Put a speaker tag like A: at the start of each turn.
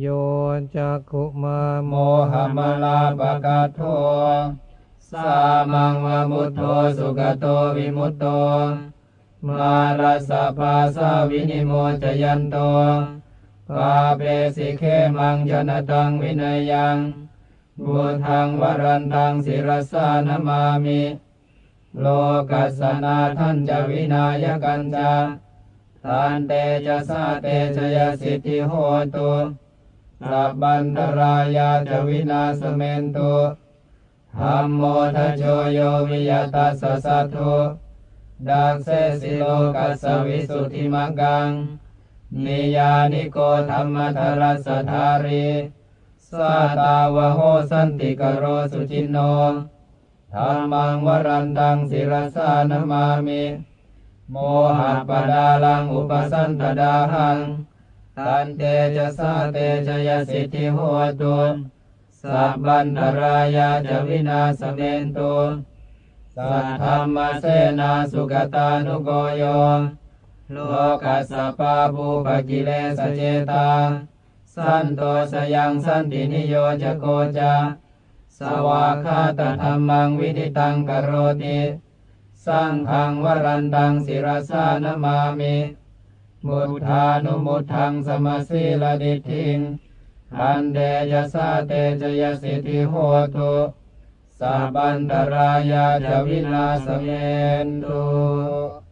A: โยจักขุมา
B: โมหมลาปะกาโทสามังวมุตโตสุขโตวิมุตโต มารัสะภาสาวินิโมจยันโตปาเปสิเคมังยนตังวินัยยังบุทังวรันตังศิรสานมามิ โลกัสนาท่านจะวินายกันจาทานเตจะสาเตชยสิทธิโหตุ สัพบันตรายาจวินาสเมนตุธรรมโมทโชโยวิยตัสสะสัทโธดังเสสิโลกัสวิสุทธิมังกัง นิยานิโกธรรมทรัสสทารีสาตาวโหสันติกโรสุจินโนธรรมังวรันตังศิรสานมามิ โมหะปดาลังอุปสันตดาหัง ตันเตจะสาเตชยสิทธิโหตุสัพพันตรายาจะวินาสเมนตุสัทธรรมเสนาสุกตานุโกโยโลกัสสปาภูปกิเลสเจตา สันโตสยังสันตินิโยจะโกจาสวากขาตธรรมังวิดิตังกโรติ สังฆังวรันตังศิรสานมามิ มุทธานุมุทังสมสีลดิทิงอันเดยสาเตจยสิทธิโหตุสาบันตรายาจวินาสเมนตุ